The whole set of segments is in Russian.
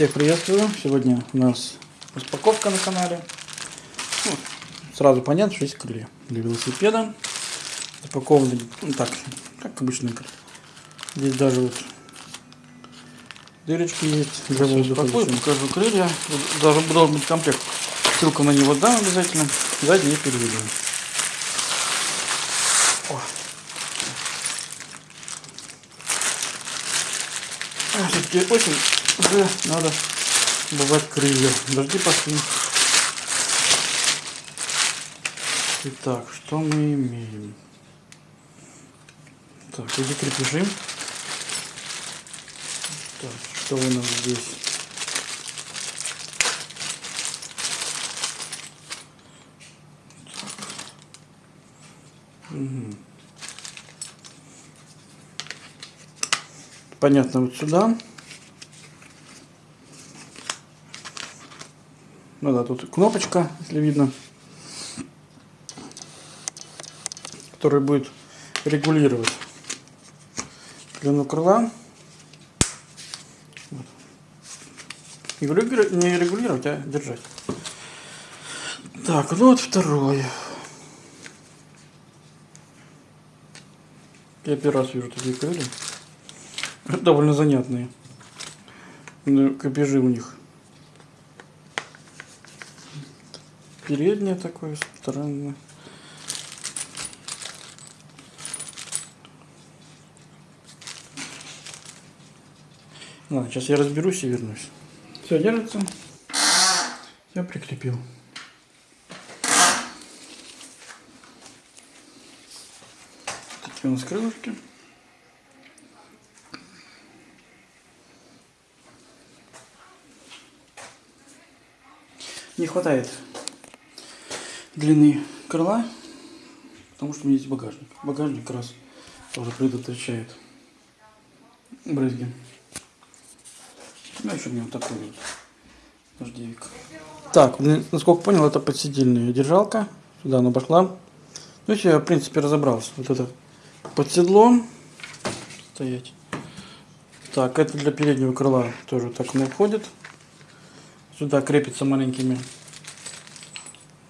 Всех приветствую. Сегодня у нас распаковка на канале. Ну, сразу понятно, что есть крылья для велосипеда. Запакованы ну, так, как обычно. Здесь даже вот дырочки есть для воздуха. покажу крылья. Даже должен быть комплект. Ссылку на него дам обязательно. Задние переведу. Все-таки осень уже надо бывать крылья. Дожди пошли. Итак, что мы имеем? Так, эти крепежи. Так, что у нас здесь? Угу. Понятно, вот сюда. Ну да, тут кнопочка, если видно, которая будет регулировать длину крыла. Вот. Не регулировать, а держать. Так, ну вот второе. Я первый раз вижу такие крылья. Довольно занятные. Ну, копежи у них. переднее такое странное. Ладно, сейчас я разберусь и вернусь. Все держится. Я прикрепил. Такие у нас крылышки. Не хватает длины крыла, потому что у меня есть багажник. Багажник как раз тоже предотвращает брызги. Ну, еще у меня вот такой вот дождевик. Так, насколько понял, это подседельная держалка. Сюда она пошла. Ну, я, в принципе, разобрался. Вот это под седлом стоять. Так, это для переднего крыла тоже так оно входит. Сюда крепится маленькими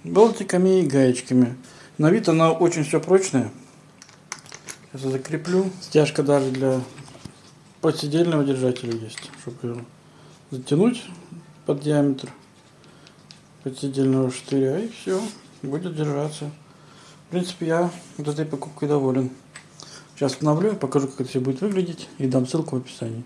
болтиками и гаечками. На вид она очень все прочная. Сейчас я закреплю. Стяжка даже для подседельного держателя есть, чтобы его затянуть под диаметр подседельного штыря и все, будет держаться. В принципе, я вот этой покупкой доволен. Сейчас обновлю, покажу, как это все будет выглядеть и дам ссылку в описании.